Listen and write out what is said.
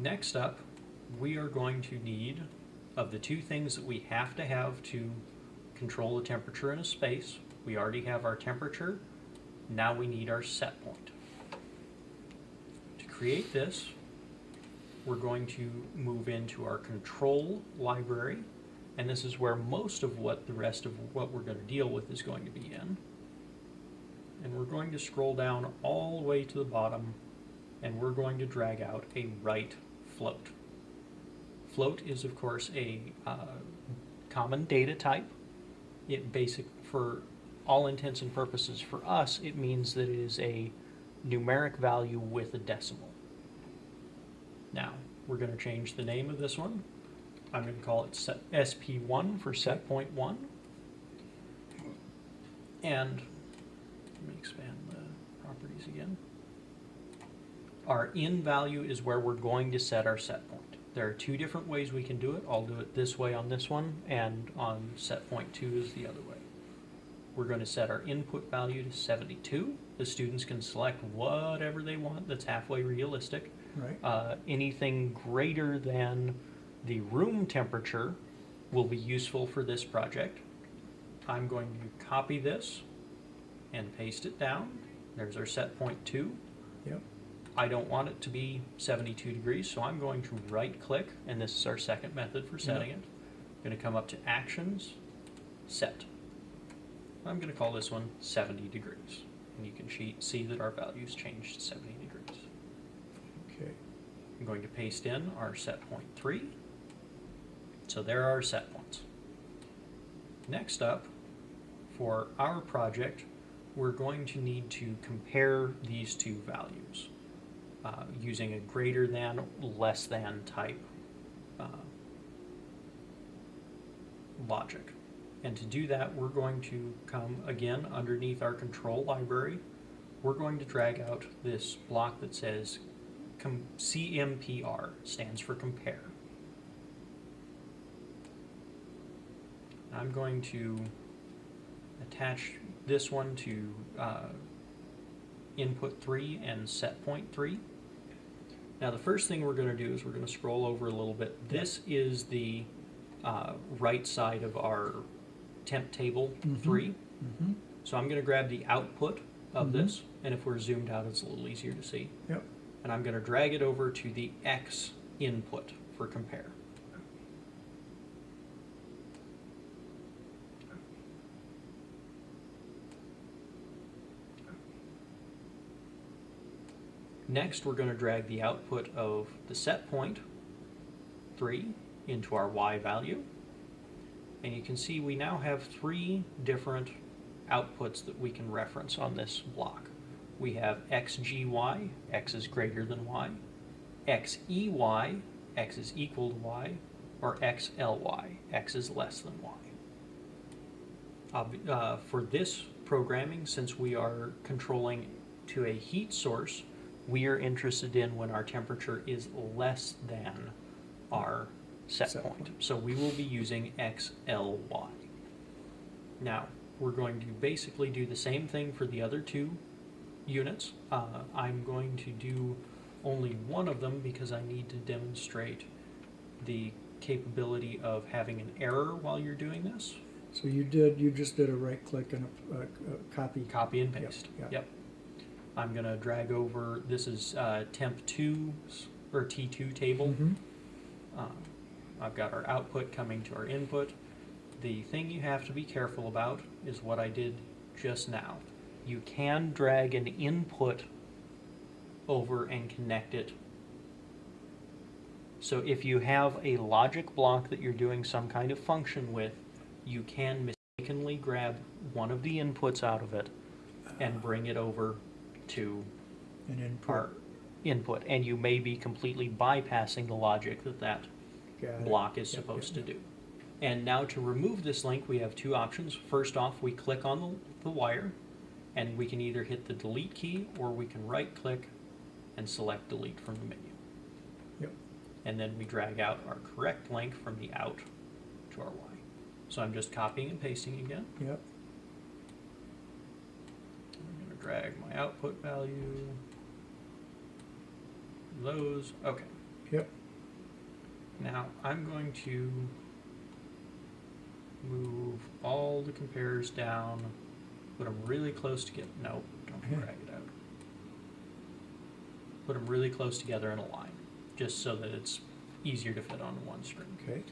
Next up, we are going to need, of the two things that we have to have to control the temperature in a space, we already have our temperature, now we need our set point. To create this, we're going to move into our control library, and this is where most of what the rest of what we're going to deal with is going to be in. And we're going to scroll down all the way to the bottom, and we're going to drag out a write float. Float is, of course, a uh, common data type. It basic for all intents and purposes for us, it means that it is a numeric value with a decimal. Now, we're going to change the name of this one. I'm going to call it set SP1 for set point one. And let me expand the properties again. Our in value is where we're going to set our set point. There are two different ways we can do it. I'll do it this way on this one, and on set point two is the other way. We're going to set our input value to 72. The students can select whatever they want that's halfway realistic. Right, Uh, anything greater than the room temperature will be useful for this project. I'm going to copy this and paste it down. There's our set point two. yep, I don't want it to be 72 degrees, so I'm going to right click, and this is our second method for setting it. I'm going to come up to Actions, Set. I'm going to call this one 70 degrees. And you can see that our values changed to 70 degrees. okay, I'm going to paste in our set point three. So there are our set points. Next up, for our project, we're going to need to compare these two values uh, using a greater than, less than type uh, logic. And to do that, we're going to come again underneath our control library. We're going to drag out this block that says CMPR stands for compare. I'm going to attach this one to uh, input three and set point three. Now the first thing we're going to do is we're going to scroll over a little bit. This is the uh, right side of our temp table Mhm. three. mm-hmm, So I'm going to grab the output of Mhm. this, and if we're zoomed out, it's a little easier to see yep, and I'm going to drag it over to the X input for compare. Next, we're going to drag the output of the set point 3 into our Y value. And you can see we now have three different outputs that we can reference on this block. We have xgy, x is greater than y, xey, x is equal to y, or xly, x is less than y. Uh, for this programming, since we are controlling to a heat source, we are interested in when our temperature is less than our set Set point. point. So we will be using xly. Now, we're going to basically do the same thing for the other two units. Uh, I'm going to do only one of them because I need to demonstrate the capability of having an error while you're doing this. so you did, you just did a right click and a, a, a copy, Copy and Yep, paste. yep. Yep. I'm gonna drag over, this is uh, temp two, or T2 table. Mhm, Um, I've got our output coming to our input. The thing you have to be careful about is what I did just now. You can drag an input over and connect it. So if you have a logic block that you're doing some kind of function with, you can mistakenly grab one of the inputs out of it and bring it over to input, our input, and you may be completely bypassing the logic that that got it. block is Yep, supposed yep, to do. And now to remove this link, we have two options. First off, we click on the, the wire, and we can either hit the delete key, or we can right click and select delete from the menu. Yep. And then we drag out our correct link from the out to our Y. So I'm just copying and pasting again. Yep, drag my output value. Those, okay. Yep, Now, I'm going to move all the compares down, put them really close to get, nope, don't Yeah. drag it out. Put them really close together in a line, just so that it's easier to fit on one screen. okay.